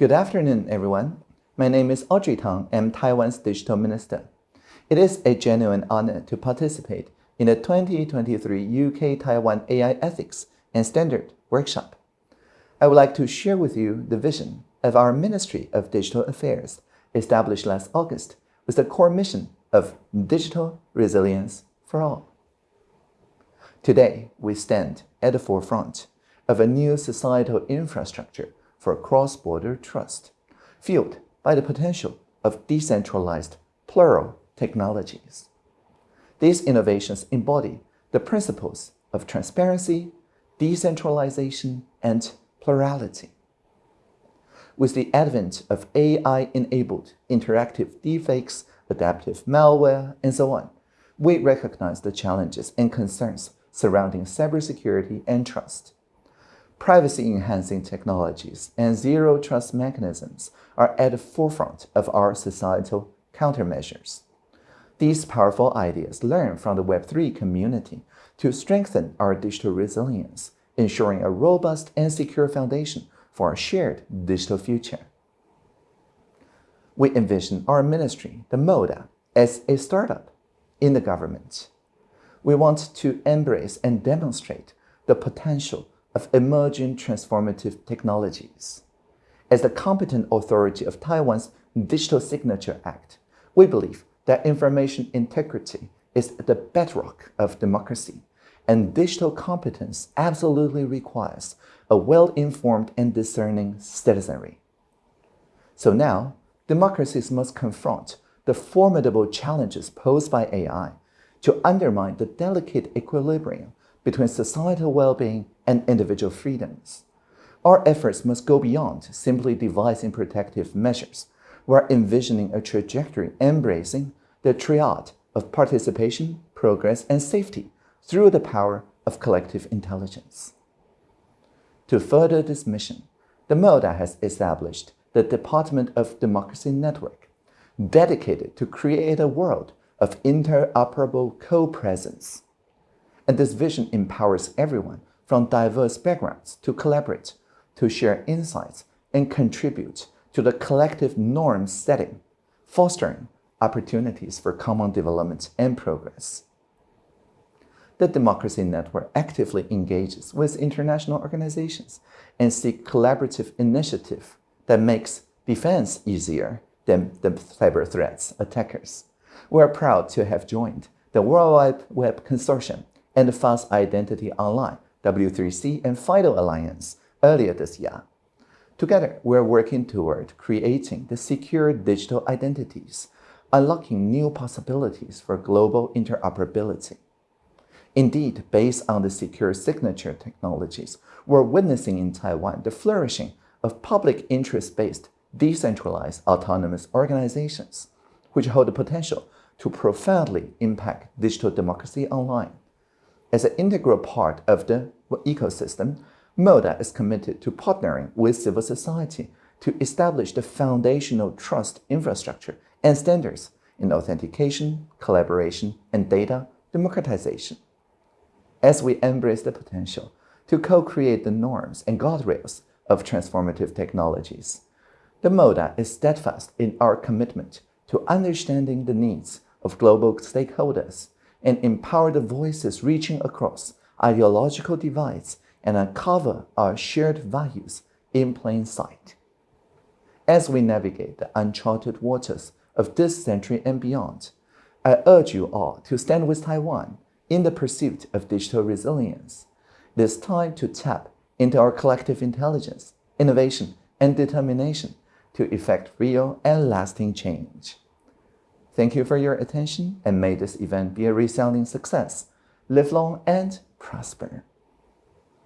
Good afternoon, everyone. My name is Audrey Tang. I'm Taiwan's Digital Minister. It is a genuine honor to participate in the 2023 UK-Taiwan AI Ethics and Standard Workshop. I would like to share with you the vision of our Ministry of Digital Affairs, established last August, with the core mission of digital resilience for all. Today, we stand at the forefront of a new societal infrastructure for cross-border trust, fueled by the potential of decentralized plural technologies. These innovations embody the principles of transparency, decentralization, and plurality. With the advent of AI-enabled interactive deepfakes, adaptive malware, and so on, we recognize the challenges and concerns surrounding cybersecurity and trust. Privacy-enhancing technologies and zero-trust mechanisms are at the forefront of our societal countermeasures. These powerful ideas learn from the Web3 community to strengthen our digital resilience, ensuring a robust and secure foundation for our shared digital future. We envision our ministry, the MODA, as a startup in the government. We want to embrace and demonstrate the potential of emerging transformative technologies. As the competent authority of Taiwan's Digital Signature Act, we believe that information integrity is the bedrock of democracy, and digital competence absolutely requires a well-informed and discerning citizenry. So now, democracies must confront the formidable challenges posed by AI to undermine the delicate equilibrium between societal well-being and individual freedoms. Our efforts must go beyond simply devising protective measures. We're envisioning a trajectory embracing the triad of participation, progress, and safety through the power of collective intelligence. To further this mission, the MODA has established the Department of Democracy Network, dedicated to create a world of interoperable co-presence. And this vision empowers everyone from diverse backgrounds to collaborate, to share insights, and contribute to the collective norm setting, fostering opportunities for common development and progress. The Democracy Network actively engages with international organizations and seek collaborative initiative that makes defense easier than the cyber threats attackers. We are proud to have joined the World Wide Web Consortium and Fast Identity Online, W3C, and FIDO Alliance earlier this year. Together, we're working toward creating the secure digital identities unlocking new possibilities for global interoperability. Indeed, based on the secure signature technologies, we're witnessing in Taiwan the flourishing of public interest-based, decentralized autonomous organizations, which hold the potential to profoundly impact digital democracy online. As an integral part of the ecosystem, MODA is committed to partnering with civil society to establish the foundational trust infrastructure and standards in authentication, collaboration, and data democratization. As we embrace the potential to co-create the norms and guardrails of transformative technologies, the MODA is steadfast in our commitment to understanding the needs of global stakeholders and empower the voices reaching across ideological divides and uncover our shared values in plain sight. As we navigate the uncharted waters of this century and beyond, I urge you all to stand with Taiwan in the pursuit of digital resilience. It is time to tap into our collective intelligence, innovation, and determination to effect real and lasting change. Thank you for your attention and may this event be a resounding success. Live long and prosper.